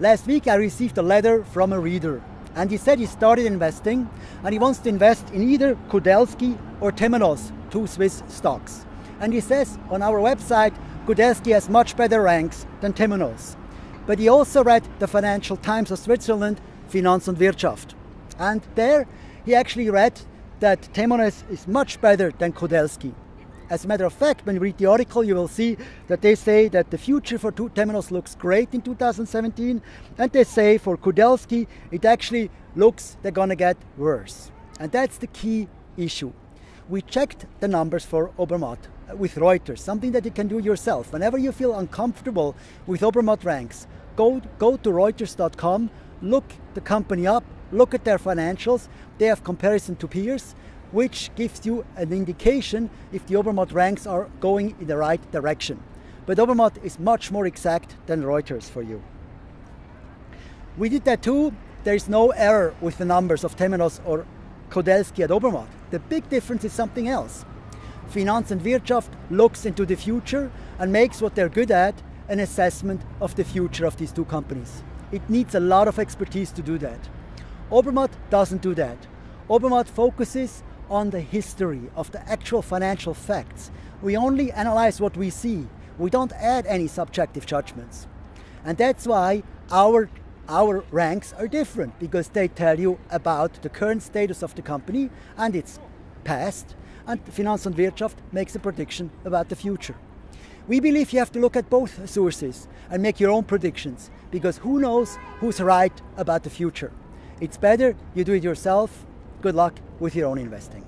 Last week I received a letter from a reader and he said he started investing and he wants to invest in either Kudelski or Temenos, two Swiss stocks. And he says on our website, Kudelski has much better ranks than Temenos. But he also read the Financial Times of Switzerland, Finanz und Wirtschaft. And there he actually read that Temenos is much better than Kudelski. As a matter of fact, when you read the article, you will see that they say that the future for Temenos looks great in 2017, and they say for Kudelski, it actually looks they're gonna get worse. And that's the key issue. We checked the numbers for Obermatt uh, with Reuters, something that you can do yourself. Whenever you feel uncomfortable with Obermatt ranks, go, go to Reuters.com, look the company up, look at their financials, they have comparison to peers, which gives you an indication if the Obermatt ranks are going in the right direction. But Obermatt is much more exact than Reuters for you. We did that too. There is no error with the numbers of Temenos or Kudelski at Obermatt. The big difference is something else. Finanz und Wirtschaft looks into the future and makes what they're good at an assessment of the future of these two companies. It needs a lot of expertise to do that. Obermatt doesn't do that. Obermatt focuses on the history of the actual financial facts. We only analyze what we see. We don't add any subjective judgments. And that's why our, our ranks are different because they tell you about the current status of the company and its past and Finanz und Wirtschaft makes a prediction about the future. We believe you have to look at both sources and make your own predictions because who knows who's right about the future. It's better you do it yourself. Good luck with your own investing.